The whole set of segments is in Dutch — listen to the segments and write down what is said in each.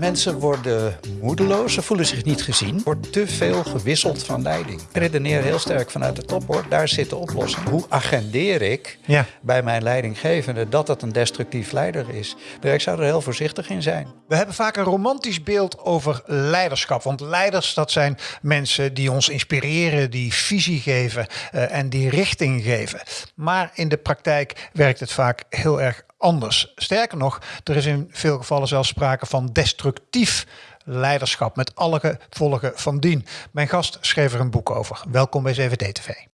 Mensen worden moedeloos, ze voelen zich niet gezien. Er wordt te veel gewisseld van leiding. Ik redeneer heel sterk vanuit de top hoor, daar zit de oplossing. Hoe agendeer ik Ja. bij mijn leidinggevende dat het een destructief leider is? Ik zou er heel voorzichtig in zijn. We hebben vaak een romantisch beeld over leiderschap. Want leiders, dat zijn mensen die ons inspireren, die visie geven eh, en die richting geven. Maar in de praktijk werkt het vaak heel erg anders. Sterker nog, er is in veel gevallen zelfs sprake van destructief leiderschap met alle gevolgen van dien. Mijn gast schreef er een boek over. Welkom bij 7D-TV.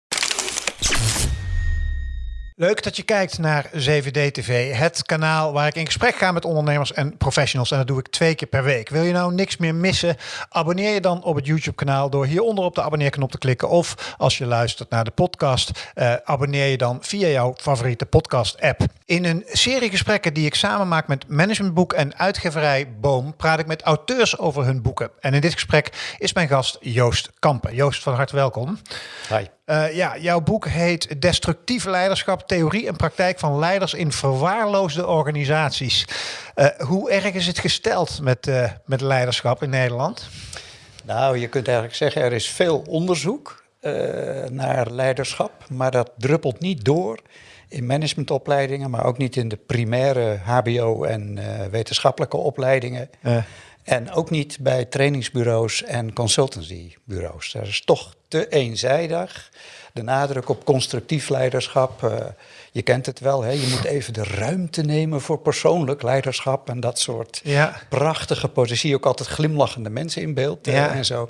Leuk dat je kijkt naar 7D TV, het kanaal waar ik in gesprek ga met ondernemers en professionals. En dat doe ik twee keer per week. Wil je nou niks meer missen? Abonneer je dan op het YouTube-kanaal door hieronder op de abonneerknop te klikken. Of als je luistert naar de podcast, eh, abonneer je dan via jouw favoriete podcast-app. In een serie gesprekken die ik samen maak met Managementboek en uitgeverij Boom, praat ik met auteurs over hun boeken. En in dit gesprek is mijn gast Joost Kampen. Joost, van harte welkom. Hi. Uh, ja, jouw boek heet Destructief Leiderschap, Theorie en Praktijk van Leiders in Verwaarloosde Organisaties. Uh, hoe erg is het gesteld met, uh, met leiderschap in Nederland? Nou, je kunt eigenlijk zeggen, er is veel onderzoek naar leiderschap, maar dat druppelt niet door in managementopleidingen, maar ook niet in de primaire HBO en wetenschappelijke opleidingen. En ook niet bij trainingsbureaus en consultancybureaus. Dat is toch te eenzijdig. De nadruk op constructief leiderschap. Uh, je kent het wel, hè? je moet even de ruimte nemen voor persoonlijk leiderschap. En dat soort ja. prachtige positie. Ook altijd glimlachende mensen in beeld ja. en zo.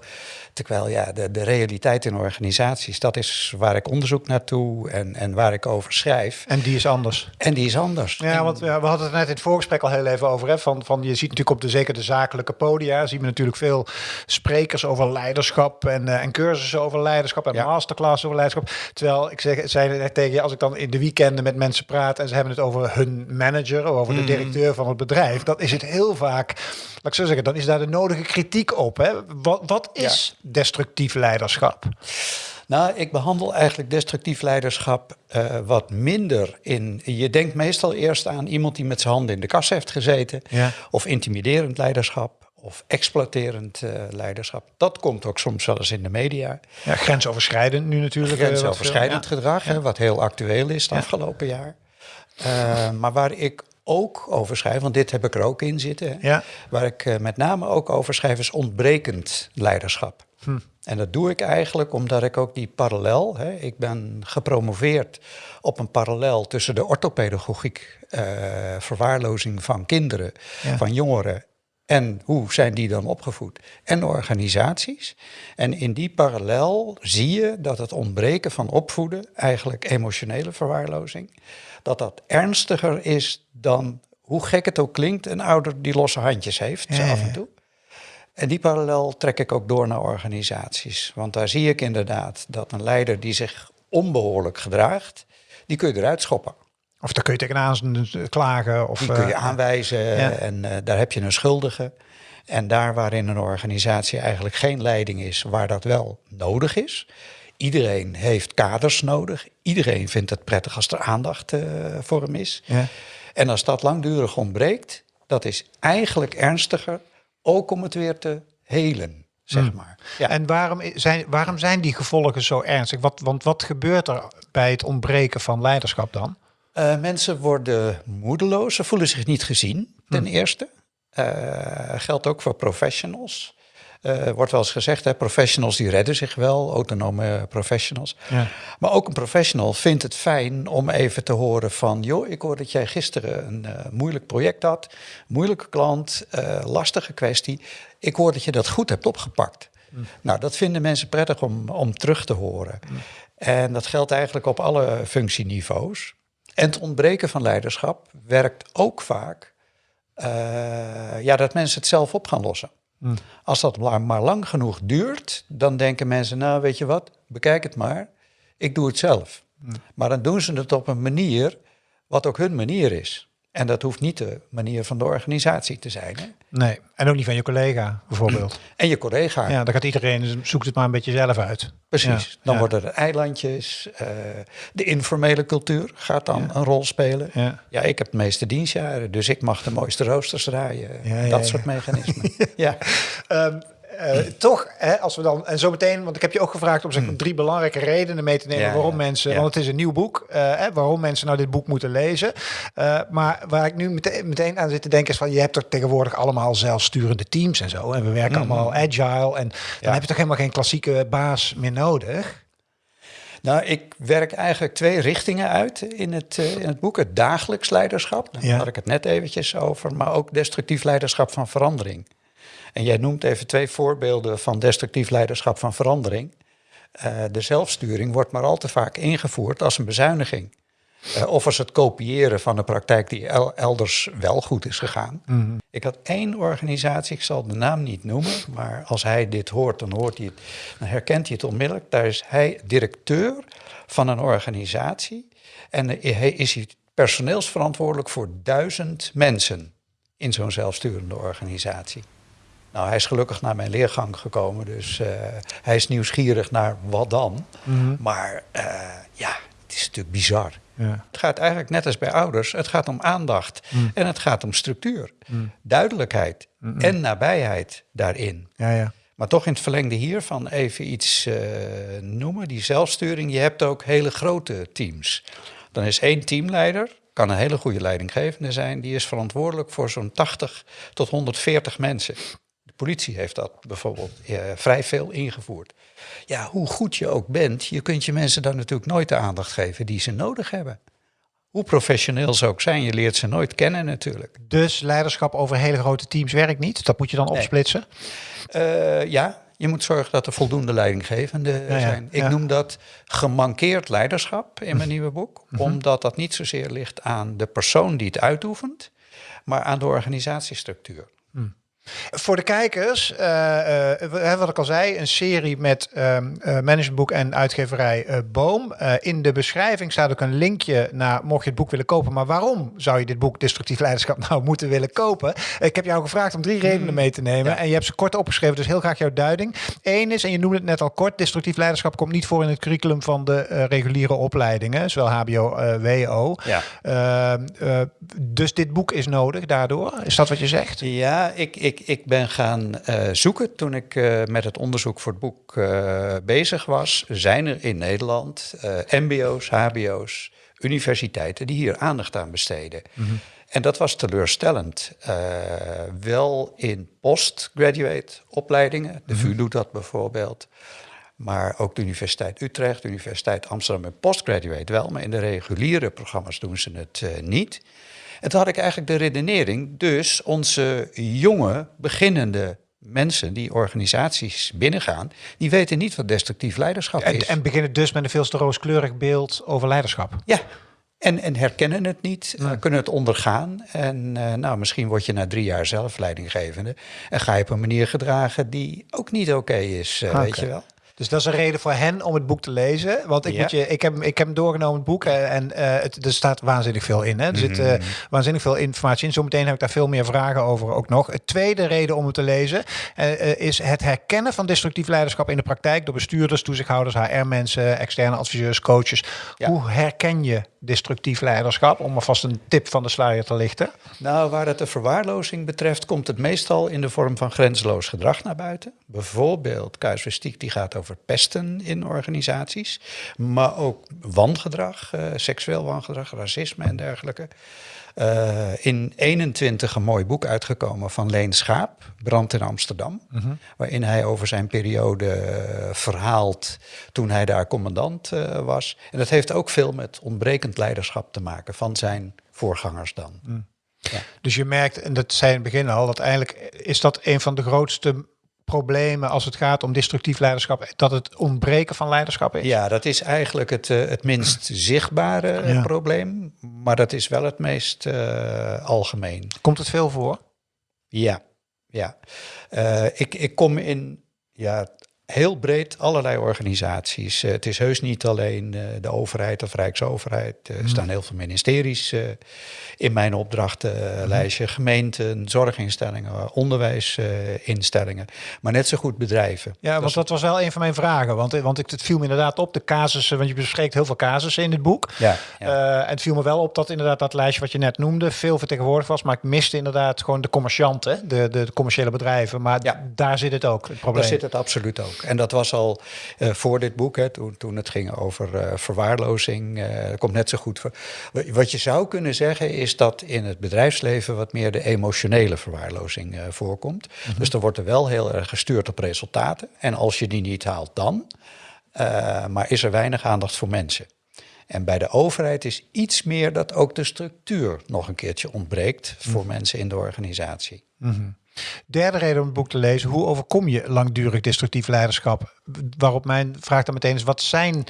Terwijl ja, de, de realiteit in organisaties, dat is waar ik onderzoek naartoe en, en waar ik over schrijf. En die is anders. En die is anders. Ja, want ja, we hadden het net in het voorgesprek al heel even over. Hè, van, van, je ziet natuurlijk op de, zeker de zakelijke podia, zien we natuurlijk veel sprekers over leiderschap en, uh, en cursussen over leiderschap en ja. masterclass over leiderschap. Terwijl ik zeg, zei tegen je, als ik dan in de weekenden met mensen praat en ze hebben het over hun manager, of over de directeur van het bedrijf, dan is het heel vaak, laat ik zo zeggen, dan is daar de nodige kritiek op. Hè? Wat, wat is ja. destructief leiderschap? Nou, ik behandel eigenlijk destructief leiderschap uh, wat minder in. Je denkt meestal eerst aan iemand die met zijn handen in de kas heeft gezeten, ja. of intimiderend leiderschap. Of exploiterend uh, leiderschap. Dat komt ook soms wel eens in de media. Ja, grensoverschrijdend nu natuurlijk. Grensoverschrijdend veel, gedrag, ja. Hè, wat heel actueel is het afgelopen jaar. Uh, maar waar ik ook over schrijf, want dit heb ik er ook in zitten. Hè, ja. Waar ik uh, met name ook over schrijf, is ontbrekend leiderschap. Hm. En dat doe ik eigenlijk omdat ik ook die parallel, hè, ik ben gepromoveerd op een parallel tussen de orthopedagogiek, verwaarlozing van kinderen, van jongeren en hoe zijn die dan opgevoed? En organisaties. En in die parallel zie je dat het ontbreken van opvoeden, eigenlijk emotionele verwaarlozing, dat dat ernstiger is dan, hoe gek het ook klinkt, een ouder die losse handjes heeft, Ja, af en toe. En die parallel trek ik ook door naar organisaties. Want daar zie ik inderdaad dat een leider die zich onbehoorlijk gedraagt, die kun je eruit schoppen. Of daar kun je tegenaan klagen. Of, Die kun je uh, aanwijzen ja. en uh, daar heb je een schuldige. En daar waarin een organisatie eigenlijk geen leiding is, waar dat wel nodig is. Iedereen heeft kaders nodig. Iedereen vindt het prettig als er aandacht uh, voor hem is. Ja. En als dat langdurig ontbreekt, dat is eigenlijk ernstiger, ook om het weer te helen, zeg Hmm. maar. Ja. En waarom zijn, waarom zijn die gevolgen zo ernstig? Wat, want wat gebeurt er bij het ontbreken van leiderschap dan? Uh, mensen worden moedeloos, ze voelen zich niet gezien, ten eerste. Uh, geldt ook voor professionals. Uh, wordt wel eens gezegd, hè, professionals die redden zich wel, autonome professionals. Ja. Maar ook een professional vindt het fijn om even te horen van... joh, ik hoor dat jij gisteren een uh, moeilijk project had, moeilijke klant, uh, lastige kwestie. Ik hoor dat je dat goed hebt opgepakt. Mm. Nou, dat vinden mensen prettig om, om terug te horen. Mm. En dat geldt eigenlijk op alle functieniveaus. En het ontbreken van leiderschap werkt ook vaak uh, ja, dat mensen het zelf op gaan lossen. Mm. Als dat maar lang genoeg duurt, dan denken mensen, nou weet je wat, bekijk het maar, ik doe het zelf. Mm. Maar dan doen ze het op een manier wat ook hun manier is. En dat hoeft niet de manier van de organisatie te zijn. Hè? Nee, en ook niet van je collega bijvoorbeeld. En je collega. Ja, dan gaat iedereen, zoekt het maar een beetje zelf uit. Precies. Ja, Dan ja. worden er eilandjes. eh, de informele cultuur gaat dan een rol spelen. Ja. Ja, ik heb de meeste dienstjaren, dus ik mag de mooiste roosters draaien. Dat ja. soort mechanismen. ja. Ehm, eh, toch, hè, als we dan, en zometeen, want ik heb je ook gevraagd om zeg, maar, drie belangrijke redenen mee te nemen Hmm. Ja, waarom ja, mensen, ja. want het is een nieuw boek, eh, hè, waarom mensen nou dit boek moeten lezen. Eh, maar waar ik nu meteen, meteen aan zit te denken is van, je hebt toch tegenwoordig allemaal zelfsturende teams en zo. En we werken allemaal agile en dan Hmm. Heb je toch helemaal geen klassieke baas meer nodig. Nou, ik werk eigenlijk twee richtingen uit in het, in het boek. Het dagelijks leiderschap, daar had ik het net eventjes over, maar ook destructief leiderschap van verandering. En jij noemt even twee voorbeelden van destructief leiderschap van verandering. Eh, de zelfsturing wordt maar al te vaak ingevoerd als een bezuiniging. Eh, of als het kopiëren van een praktijk die el- elders wel goed is gegaan. Ik had één organisatie, ik zal de naam niet noemen, maar als hij dit hoort, dan, hoort hij het, dan herkent hij het onmiddellijk. Daar is hij directeur van een organisatie en hij is hij personeelsverantwoordelijk voor duizend mensen in zo'n zelfsturende organisatie. Nou, hij is gelukkig naar mijn leergang gekomen, dus eh, hij is nieuwsgierig naar wat dan. Maar eh, ja, het is natuurlijk bizar. Ja. Het gaat eigenlijk net als bij ouders, het gaat om aandacht en het gaat om structuur, duidelijkheid en nabijheid daarin. Ja, ja. Maar toch in het verlengde hiervan even iets eh, noemen, die zelfsturing. Je hebt ook hele grote teams. Dan is één teamleider, kan een hele goede leidinggevende zijn, die is verantwoordelijk voor zo'n 80 tot 140 mensen. De politie heeft dat bijvoorbeeld eh, vrij veel ingevoerd. Ja, hoe goed je ook bent, je kunt je mensen dan natuurlijk nooit de aandacht geven die ze nodig hebben. Hoe professioneel ze ook zijn, je leert ze nooit kennen natuurlijk. Dus leiderschap over hele grote teams werkt niet. Dat moet je dan Nee. opsplitsen. Eh, ja, je moet zorgen dat er voldoende leidinggevenden Ja, zijn. Ik ja. noem dat gemankeerd leiderschap in mijn nieuwe boek. Omdat dat niet zozeer ligt aan de persoon die het uitoefent, maar aan de organisatiestructuur. Voor de kijkers, we- hè, wat ik al zei, een serie met ehm, eh, managementboek en uitgeverij Boom. In de beschrijving staat ook een linkje naar, mocht je het boek willen kopen. Maar waarom zou je dit boek Destructief Leiderschap nou moeten willen kopen? Ik heb jou gevraagd om drie redenen mee te nemen. Ja. En je hebt ze kort opgeschreven, dus heel graag jouw duiding. Eén is, en je noemde het net al kort, destructief leiderschap komt niet voor in het curriculum van de reguliere opleidingen, zowel HBO, WO. Ja. Ehm, eh, dus dit boek is nodig daardoor. Is dat wat je zegt? Ja, ik, ik, ik ben gaan eh, zoeken toen ik eh, met het onderzoek voor het boek eh, bezig was. Zijn er in Nederland MBO's, HBO's, universiteiten die hier aandacht aan besteden? En dat was teleurstellend. Wel in postgraduate opleidingen, de VU doet dat bijvoorbeeld. Maar ook de Universiteit Utrecht, de Universiteit Amsterdam en postgraduate wel. Maar in de reguliere programma's doen ze het eh, niet. En toen had ik eigenlijk de redenering, dus onze jonge, beginnende mensen die organisaties binnengaan, die weten niet wat destructief leiderschap En, is. en beginnen dus met een veel te rooskleurig beeld over leiderschap. ja, en, en herkennen het niet, eh, kunnen het ondergaan. En eh, nou, misschien word je na drie jaar zelf leidinggevende en ga je op een manier gedragen die ook niet oké is, weet je wel. Dus dat is een reden voor hen om het boek te lezen. Want ik, Ja. moet je, ik, heb, ik heb hem doorgenomen, het boek. eh, En eh, het, er staat waanzinnig veel in. Hè. Er zit Mhm. eh, waanzinnig veel informatie in. Zometeen heb ik daar veel meer vragen over ook nog. Het tweede reden om het te lezen is het herkennen van destructief leiderschap in de praktijk door bestuurders, toezichthouders, HR-mensen, externe adviseurs, coaches. Ja. Hoe herken je destructief leiderschap? Om alvast een tip van de sluier te lichten. Nou, waar het de verwaarlozing betreft, komt het meestal in de vorm van grenzeloos gedrag naar buiten. Bijvoorbeeld casuïstiek die gaat over pesten in organisaties, maar ook wangedrag, eh, seksueel wangedrag, racisme en dergelijke. Eh, in 21 een mooi boek uitgekomen van Leen Schaap, Brand in Amsterdam, waarin hij over zijn periode eh, verhaalt toen hij daar commandant eh, was. En dat heeft ook veel met ontbrekend leiderschap te maken van zijn voorgangers dan. Dus je merkt, en dat zei in het begin al, dat eigenlijk is dat een van de grootste problemen als het gaat om destructief leiderschap, dat het ontbreken van leiderschap is. Ja, dat is eigenlijk het, eh, het minst zichtbare eh, Ja. probleem, maar dat is wel het meest eh, algemeen. Komt het veel voor? Ja, ja. Ik, ik kom in ja, heel breed allerlei organisaties. Eh, het is heus niet alleen uh, de overheid of Rijksoverheid. Er mm. staan heel veel ministeries in mijn opdrachtenlijstje. Mm. Gemeenten, zorginstellingen, onderwijsinstellingen. maar net zo goed bedrijven. Ja, want dat was wel een van mijn vragen. Want, want het viel me inderdaad op, de casussen. Want je bespreekt heel veel casussen in dit boek. Ja, ja. en het viel me wel op dat inderdaad dat lijstje wat je net noemde... veel vertegenwoordigd was. Maar ik miste inderdaad gewoon de commercianten. De, de, commerciële bedrijven. Maar ja. daar zit het ook, het probleem. Daar zit het absoluut ook. En dat was al uh, voor dit boek, hè, toen, toen het ging over uh, verwaarlozing. Uh, dat komt net zo goed voor. Wat je zou kunnen zeggen is dat in het bedrijfsleven wat meer de emotionele verwaarlozing voorkomt. Mm -hmm. Dus er wordt er wel heel erg gestuurd op resultaten. En als je die niet haalt, dan. maar is er weinig aandacht voor mensen. En bij de overheid is iets meer dat ook de structuur nog een keertje ontbreekt voor mm -hmm. mensen in de organisatie. Mm -hmm. Derde reden om het boek te lezen, hoe overkom je langdurig destructief leiderschap? Waarop mijn vraag dan meteen is, wat zijn,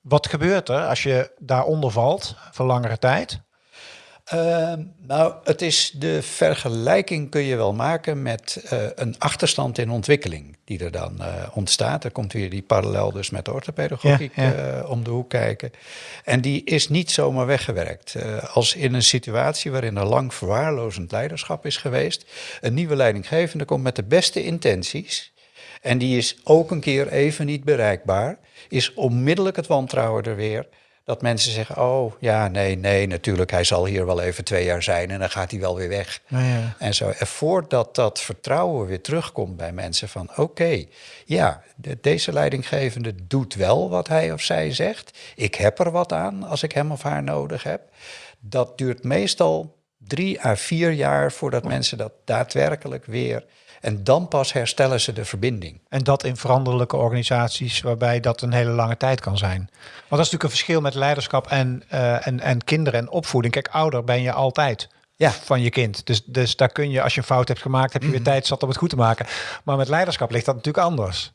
wat gebeurt er als je daaronder valt voor langere tijd? Uh, nou, het is de vergelijking kun je wel maken met uh, een achterstand in ontwikkeling die er dan uh, ontstaat. Er komt weer die parallel dus met de orthopedagogiek ja, ja. Uh, om de hoek kijken. En die is niet zomaar weggewerkt. als in een situatie waarin er lang verwaarlozend leiderschap is geweest, een nieuwe leidinggevende komt met de beste intenties en die is ook een keer even niet bereikbaar, is onmiddellijk het wantrouwen er weer dat mensen zeggen, oh ja, nee, nee, natuurlijk, hij zal hier wel even twee jaar zijn en dan gaat hij wel weer weg. Ja, ja. En zo, en voordat dat vertrouwen weer terugkomt bij mensen van, oké, okay, ja, de, deze leidinggevende doet wel wat hij of zij zegt. Ik heb er wat aan als ik hem of haar nodig heb. Dat duurt meestal drie à vier jaar voordat mensen dat daadwerkelijk weer en dan pas herstellen ze de verbinding. En dat in veranderlijke organisaties waarbij dat een hele lange tijd kan zijn. Want dat is natuurlijk een verschil met leiderschap en, uh, en, en kinderen en opvoeding. Kijk, ouder ben je altijd. Ja. van je kind. Dus, dus daar kun je, als je een fout hebt gemaakt, heb je weer mm -hmm. tijd zat om het goed te maken. Maar met leiderschap ligt dat natuurlijk anders.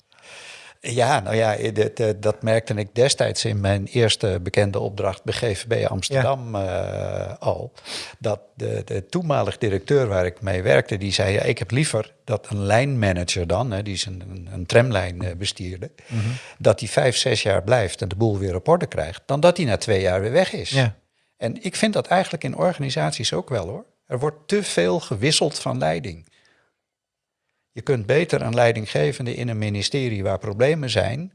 Ja, nou ja, dat, dat merkte ik destijds in mijn eerste bekende opdracht bij GVB Amsterdam ja. uh, al. Dat de, de toenmalig directeur waar ik mee werkte, die zei... Ja, ik heb liever dat een lijnmanager dan, hè, die is een, een tramlijn bestierde... Mm -hmm. dat die vijf, zes jaar blijft en de boel weer op orde krijgt... dan dat hij na twee jaar weer weg is. Ja. En ik vind dat eigenlijk in organisaties ook wel hoor. Er wordt te veel gewisseld van leiding. Je kunt beter een leidinggevende in een ministerie waar problemen zijn.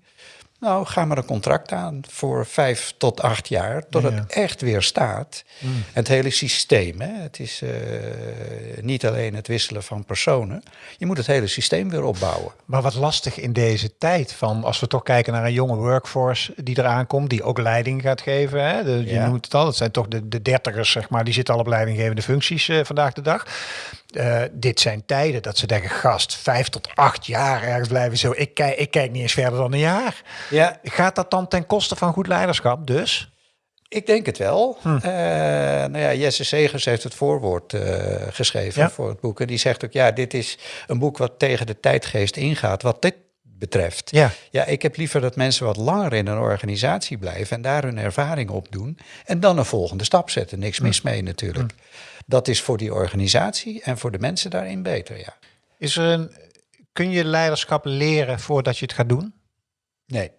Nou, ga maar een contract aan voor vijf tot acht jaar, tot ja. het echt weer staat. Mm. En het hele systeem, hè? het is uh, niet alleen het wisselen van personen. Je moet het hele systeem weer opbouwen. Maar wat lastig in deze tijd, van als we toch kijken naar een jonge workforce die eraan komt, die ook leiding gaat geven. Hè? De, je ja. noemt het al, het zijn toch de, de dertigers, zeg maar, die zitten al op leidinggevende functies uh, vandaag de dag. Uh, dit zijn tijden dat ze denken, gast, vijf tot acht jaar ergens blijven zo. Ik kijk, ik kijk niet eens verder dan een jaar. Ja. Gaat dat dan ten koste van goed leiderschap dus? Ik denk het wel. Hm. Uh, nou ja, Jesse Segers heeft het voorwoord uh, geschreven ja. voor het boek. En die zegt ook, ja, dit is een boek wat tegen de tijdgeest ingaat. Wat dit betreft. Ja. ja, ik heb liever dat mensen wat langer in een organisatie blijven en daar hun ervaring op doen. En dan een volgende stap zetten. Niks mis mee natuurlijk. Hm. Dat is voor die organisatie en voor de mensen daarin beter, ja. Is er een, kun je leiderschap leren voordat je het gaat doen? Nee,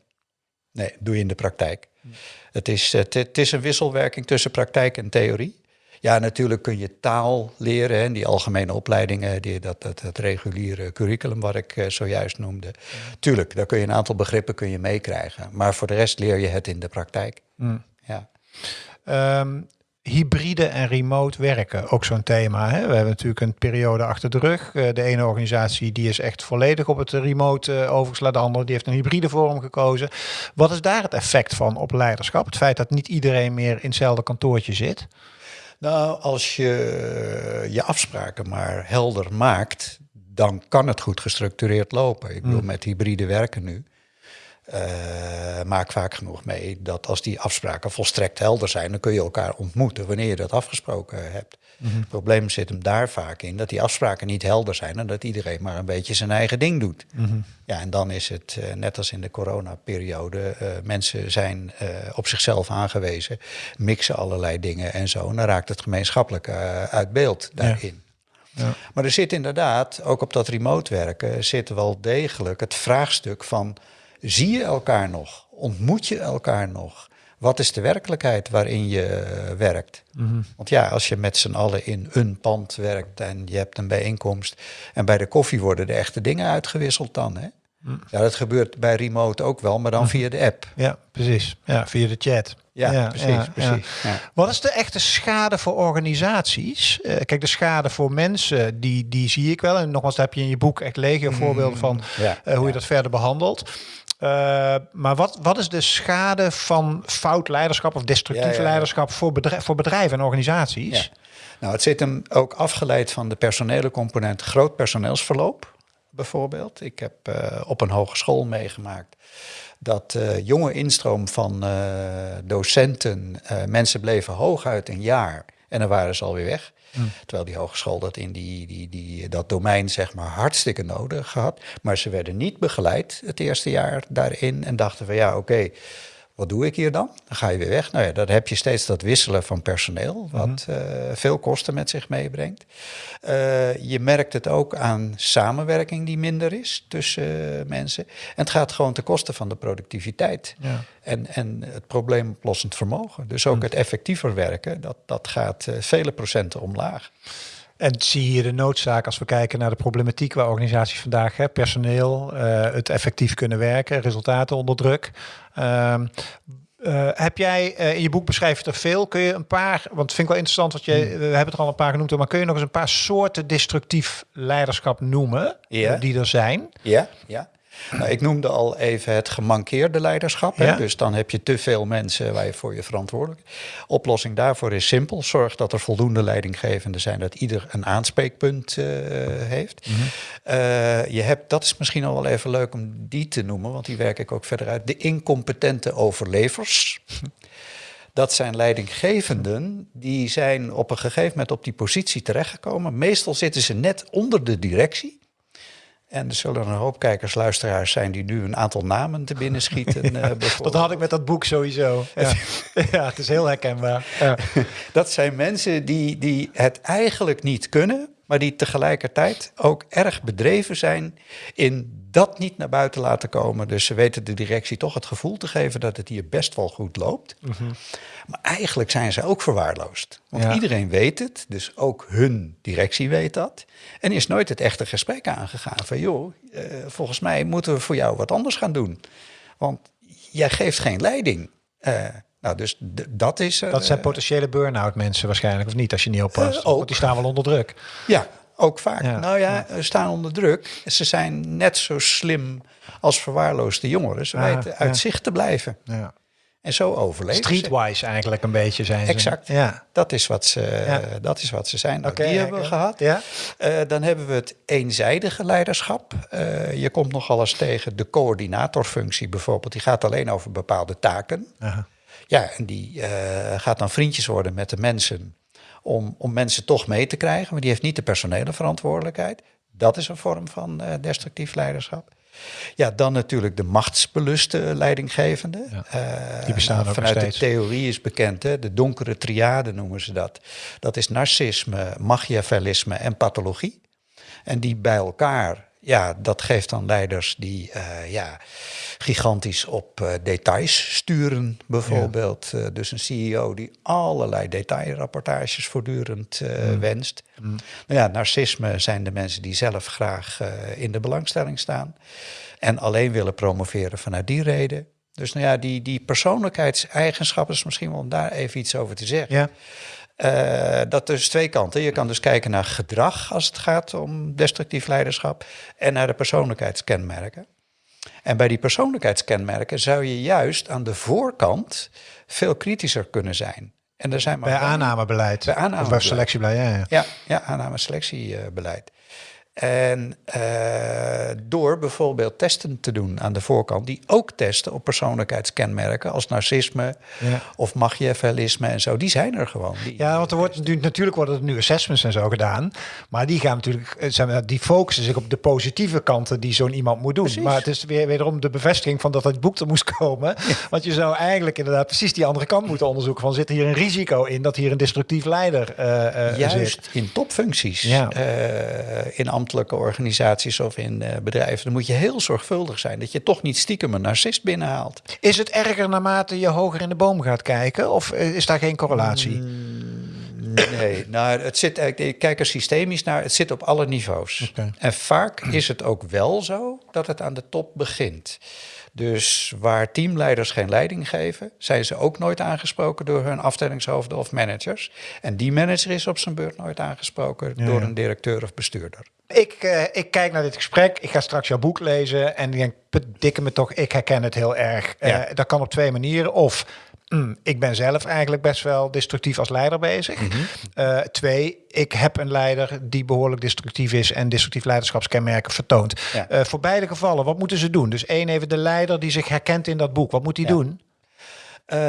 nee, doe je in de praktijk. Hm. Het, is, het, het is een wisselwerking tussen praktijk en theorie. Ja, natuurlijk kun je taal leren, hè, die algemene opleidingen, die, dat, dat, dat reguliere curriculum wat ik uh, zojuist noemde. Tuurlijk, daar kun je een aantal begrippen kun je meekrijgen. Maar voor de rest leer je het in de praktijk. Mm. Ja. Um, hybride en remote werken, ook zo'n thema. Hè? We hebben natuurlijk een periode achter de rug. Uh, de ene organisatie die is echt volledig op het remote uh, overgeslagen. De andere die heeft een hybride vorm gekozen. Wat is daar het effect van op leiderschap? Het feit dat niet iedereen meer in hetzelfde kantoortje zit? Nou, als je je afspraken maar helder maakt, dan kan het goed gestructureerd lopen. Ik bedoel, mm. met hybride werken nu. Uh, maak vaak genoeg mee dat als die afspraken volstrekt helder zijn, dan kun je elkaar ontmoeten wanneer je dat afgesproken hebt. Mm -hmm. Het probleem zit hem daar vaak in dat die afspraken niet helder zijn en dat iedereen maar een beetje zijn eigen ding doet. Mm -hmm. Ja, en dan is het uh, net als in de coronaperiode, uh, mensen zijn op zichzelf aangewezen, mixen allerlei dingen en zo. En dan raakt het gemeenschappelijk uit beeld daarin. Ja. Ja. Maar er zit inderdaad, ook op dat remote werken, zit wel degelijk het vraagstuk van, zie je elkaar nog? Ontmoet je elkaar nog? Wat is de werkelijkheid waarin je eh, werkt? Want ja, als je met z'n allen in een pand werkt en je hebt een bijeenkomst en bij de koffie worden de echte dingen uitgewisseld dan. Hè? Ja, dat gebeurt bij remote ook wel, maar dan via de app. Ja, precies. Ja, via de chat. Ja, precies, precies. Ja. Wat is de echte schade voor organisaties? Eh, kijk, de schade voor mensen, die, die zie ik wel. En nogmaals, daar heb je in je boek echt legio voorbeelden van eh, hoe je dat verder behandelt. Eh, maar wat, wat is de schade van fout leiderschap of destructief Ja, ja, ja. leiderschap voor, bedrijf, voor bedrijven en organisaties? Nou, het zit hem ook afgeleid van de personele component groot personeelsverloop, bijvoorbeeld. Ik heb eh, op een hogeschool meegemaakt dat eh, jonge instroom van docenten, mensen bleven hooguit een jaar en dan waren ze alweer weg. Terwijl die hogeschool dat in die, die, die, dat domein zeg maar hartstikke nodig had. Maar ze werden niet begeleid het eerste jaar daarin en dachten van ja, oké, wat doe ik hier dan? Dan ga je weer weg. Nou ja, dan heb je steeds dat wisselen van personeel, wat eh, veel kosten met zich meebrengt. Eh, je merkt het ook aan samenwerking die minder is tussen eh, mensen. En het gaat gewoon ten koste van de productiviteit Ja. en, en het probleemoplossend vermogen. Dus ook het effectiever werken, dat, dat gaat vele procenten omlaag. En zie je de noodzaak als we kijken naar de problematiek waar organisaties vandaag hebben, personeel, eh, het effectief kunnen werken, resultaten onder druk. Ehm, eh, heb jij eh, in je boek beschrijf je er veel? Kun je een paar, want vind ik wel interessant, wat je, we hebben het er al een paar genoemd, maar kun je nog eens een paar soorten destructief leiderschap noemen Ja. die er zijn? Ja, ja. Nou, ik noemde al even het gemankeerde leiderschap. Hè? Ja. Dus dan heb je te veel mensen waar je voor je verantwoordelijk. Oplossing daarvoor is simpel. Zorg dat er voldoende leidinggevenden zijn, dat ieder een aanspreekpunt eh, heeft. Eh, je hebt, dat is misschien al wel even leuk om die te noemen, want die werk ik ook verder uit. De incompetente overlevers. Dat zijn leidinggevenden die zijn op een gegeven moment op die positie terechtgekomen. Meestal zitten ze net onder de directie. En er zullen een hoop kijkers, luisteraars zijn die nu een aantal namen te binnen schieten. eh, Dat bijvoorbeeld. had ik met dat boek sowieso. Ja, ja het is heel herkenbaar. Ja. Dat zijn mensen die, die het eigenlijk niet kunnen, maar die tegelijkertijd ook erg bedreven zijn in dat niet naar buiten laten komen. Dus ze weten de directie toch het gevoel te geven dat het hier best wel goed loopt. Maar eigenlijk zijn ze ook verwaarloosd. Want Ja. iedereen weet het, dus ook hun directie weet dat. En is nooit het echte gesprek aangegaan van joh, eh, volgens mij moeten we voor jou wat anders gaan doen. Want jij geeft geen leiding. Eh, nou, dus dat is... Dat zijn eh, potentiële burn-out mensen waarschijnlijk, of niet, als je niet oppast. Eh, ook. Want die staan wel onder druk. Ja, ook vaak. Ja, Nou ja, ze staan onder druk. Ze zijn net zo slim als verwaarloosde jongeren. Ze Ah, weten ja. uit zicht te blijven. Ja. En zo overleven ze. Streetwise eigenlijk een beetje zijn ze. Exact. Ja. Dat is wat ze, Ja. dat is wat ze zijn. Nou, Oké, die hebben we gehad. Ja. Eh, dan hebben we het eenzijdige leiderschap. Eh, je komt nogal eens tegen de coördinatorfunctie bijvoorbeeld. Die gaat alleen over bepaalde taken. Aha. Ja, en die eh, gaat dan vriendjes worden met de mensen. Om, om mensen toch mee te krijgen. Maar die heeft niet de personele verantwoordelijkheid. Dat is een vorm van eh, destructief leiderschap. Ja, dan natuurlijk de machtsbeluste leidinggevende. Ja, Eh, die bestaan ook nog Vanuit de theorie is bekend, hè, de donkere triade noemen ze dat. Dat is narcisme, machiavellisme en pathologie. En die bij elkaar, ja, dat geeft dan leiders die eh, ja, gigantisch op eh, details sturen, bijvoorbeeld. Eh, dus een CEO die allerlei detailrapportages voortdurend eh, wenst. Nou ja, narcisme zijn de mensen die zelf graag in de belangstelling staan. En alleen willen promoveren vanuit die reden. Dus nou ja, die, die persoonlijkheidseigenschappen is misschien wel om daar even iets over te zeggen. Ja. Eh, dat dus twee kanten. Je kan dus kijken naar gedrag als het gaat om destructief leiderschap en naar de persoonlijkheidskenmerken. En bij die persoonlijkheidskenmerken zou je juist aan de voorkant veel kritischer kunnen zijn. En er zijn maar Bij aannamebeleid. Bij Of bij aannamebeleid. selectiebeleid, ja, ja. Ja, ja aanname-selectiebeleid. En uh, door bijvoorbeeld testen te doen aan de voorkant, die ook testen op persoonlijkheidskenmerken als narcisme ja. of machiavellisme en zo, die zijn er gewoon. Ja, want er wordt natuurlijk, natuurlijk worden er nu assessments en zo gedaan, maar die gaan natuurlijk, eh, die focussen zich op de positieve kanten die zo'n iemand moet doen. Precies. Maar het is weer wederom de bevestiging van dat het boek er moest komen, want je zou eigenlijk inderdaad precies die andere kant moeten onderzoeken van zit hier een risico in dat hier een destructief leider uh, uh, Juist in topfuncties, ja. in ambtelijke organisaties of in bedrijven, dan moet je heel zorgvuldig zijn dat je toch niet stiekem een narcist binnenhaalt. Is het erger naarmate je hoger in de boom gaat kijken of is daar geen correlatie? Mm, nee, nou, het zit, ik kijk er systemisch naar, het zit op alle niveaus. En vaak is het ook wel zo dat het aan de top begint. Dus waar teamleiders geen leiding geven, zijn ze ook nooit aangesproken door hun afdelingshoofden of managers. En die manager is op zijn beurt nooit aangesproken door een directeur of bestuurder. Ik, uh, ik kijk naar dit gesprek, ik ga straks jouw boek lezen en ik denk, dikke me toch, ik herken het heel erg. Uh, dat kan op twee manieren. Of Mm, ik ben zelf eigenlijk best wel destructief als leider bezig. Mhm. Eh, twee, ik heb een leider die behoorlijk destructief is en destructief leiderschapskenmerken vertoont. Eh, voor beide gevallen, wat moeten ze doen? Dus één even de leider die zich herkent in dat boek. Wat moet hij doen? Uh,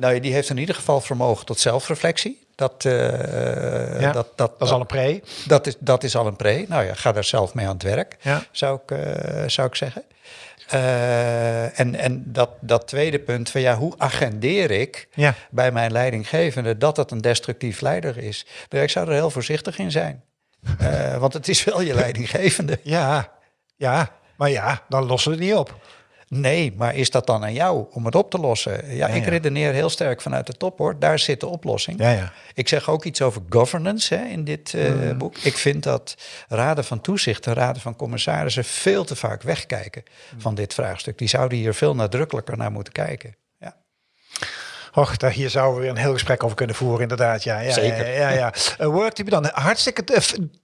nou, die heeft in ieder geval vermogen tot zelfreflectie. Dat, ja, dat, dat, dat, is al een pre. Dat is, dat is al een pre. Nou ja, ga daar zelf mee aan het werk, ja. zou, ik, zou ik zeggen. Uh, en en dat, dat tweede punt van ja, hoe agendeer ik ja. bij mijn leidinggevende dat het een destructief leider is? Ik zou er heel voorzichtig in zijn. Uh, want het is wel je leidinggevende. Ja, ja, maar ja, dan lossen we het niet op. Nee, maar is dat dan aan jou om het op te lossen? Ja, ik redeneer heel sterk vanuit de top hoor. Daar zit de oplossing. Ja, ja. Ik zeg ook iets over governance hè, in dit uh, boek. Ik vind dat raden van toezicht en raden van commissarissen veel te vaak wegkijken mm. van dit vraagstuk. Die zouden hier veel nadrukkelijker naar moeten kijken. Och, daar, hier zouden we weer een heel gesprek over kunnen voeren, inderdaad. Ja, ja, Zeker. Ja, ja, ja. Uh, Worktype dan, hartstikke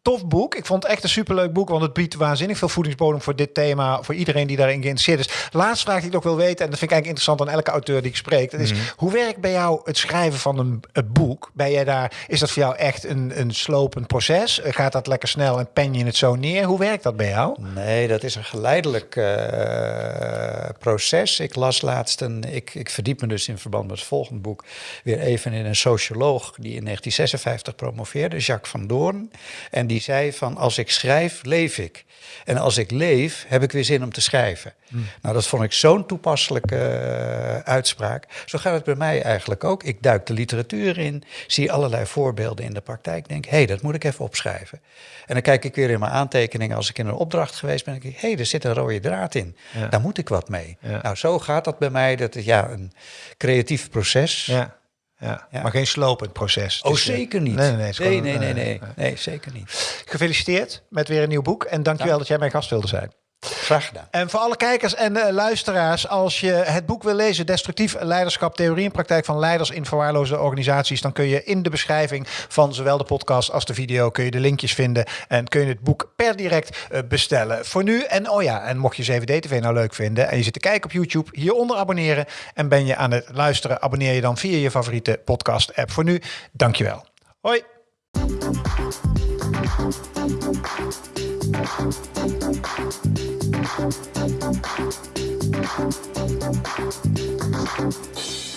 tof boek. Ik vond het echt een superleuk boek, want het biedt waanzinnig veel voedingsbodem voor dit thema, voor iedereen die daarin geïnteresseerd is. Laatste vraag die ik nog wil weten, en dat vind ik eigenlijk interessant aan elke auteur die ik spreek, dat is, mhm. hoe werkt bij jou het schrijven van een, boek? Ben jij daar, is dat voor jou echt een, een slopend proces? Gaat dat lekker snel en pen je het zo neer? Hoe werkt dat bij jou? Nee, dat is een geleidelijk uh, proces. Ik las laatst een, ik, ik verdiep me dus in verband met het volgende boek weer even in een socioloog die in 1956 promoveerde, Jacques van Doorn. En die zei van als ik schrijf, leef ik. En als ik leef, heb ik weer zin om te schrijven. Hmm. Nou, dat vond ik zo'n toepasselijke uh, uitspraak. Zo gaat het bij mij eigenlijk ook. Ik duik de literatuur in, zie allerlei voorbeelden in de praktijk, denk, hé, hey, dat moet ik even opschrijven. En dan kijk ik weer in mijn aantekeningen als ik in een opdracht geweest ben, denk ik, hé, hey, er zit een rode draad in. Daar moet ik wat mee. Nou, zo gaat dat bij mij. Dat is ja, een creatief proces. Ja. Ja, maar geen slopend proces. Oh, zeker niet. Nee, nee, nee, nee, nee, nee, nee, zeker niet. Gefeliciteerd met weer een nieuw boek en dankjewel dat jij mijn gast wilde zijn. Graag gedaan. En voor alle kijkers en uh, luisteraars, als je het boek wil lezen, Destructief Leiderschap, Theorie en Praktijk van Leiders in Verwaarloosde Organisaties, dan kun je in de beschrijving van zowel de podcast als de video kun je de linkjes vinden en kun je het boek per direct uh, bestellen. Voor nu, en oh ja, en mocht je 7D-TV nou leuk vinden en je zit te kijken op YouTube, hieronder abonneren en ben je aan het luisteren, abonneer je dan via je favoriete podcast-app. Voor nu, dankjewel. Hoi! Thank you.